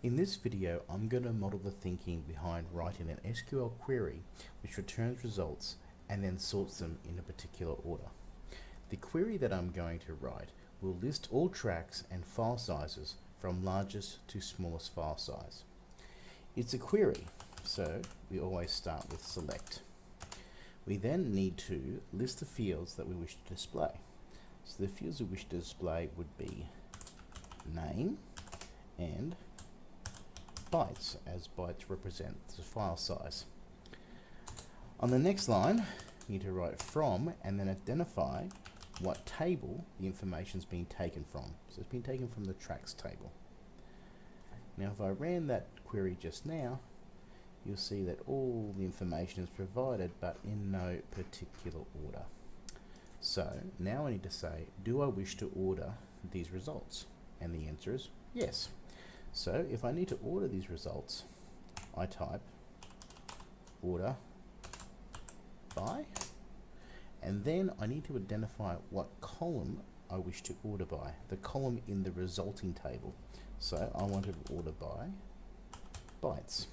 In this video, I'm going to model the thinking behind writing an SQL query which returns results and then sorts them in a particular order. The query that I'm going to write will list all tracks and file sizes from largest to smallest file size. It's a query, so we always start with select. We then need to list the fields that we wish to display. So the fields we wish to display would be name and bytes, as bytes represent the file size. On the next line, you need to write from and then identify what table the information is being taken from. So it's been taken from the tracks table. Now if I ran that query just now, you'll see that all the information is provided but in no particular order. So now I need to say, do I wish to order these results? And the answer is yes. So if I need to order these results, I type order by, and then I need to identify what column I wish to order by, the column in the resulting table. So I want to order by bytes.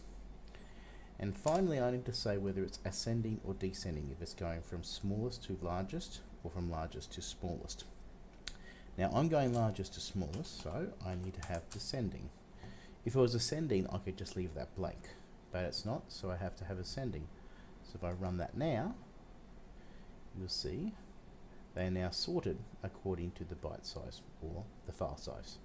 And finally, I need to say whether it's ascending or descending, if it's going from smallest to largest or from largest to smallest. Now I'm going largest to smallest, so I need to have descending. If it was ascending, I could just leave that blank, but it's not, so I have to have ascending. So if I run that now, you'll see they are now sorted according to the byte size or the file size.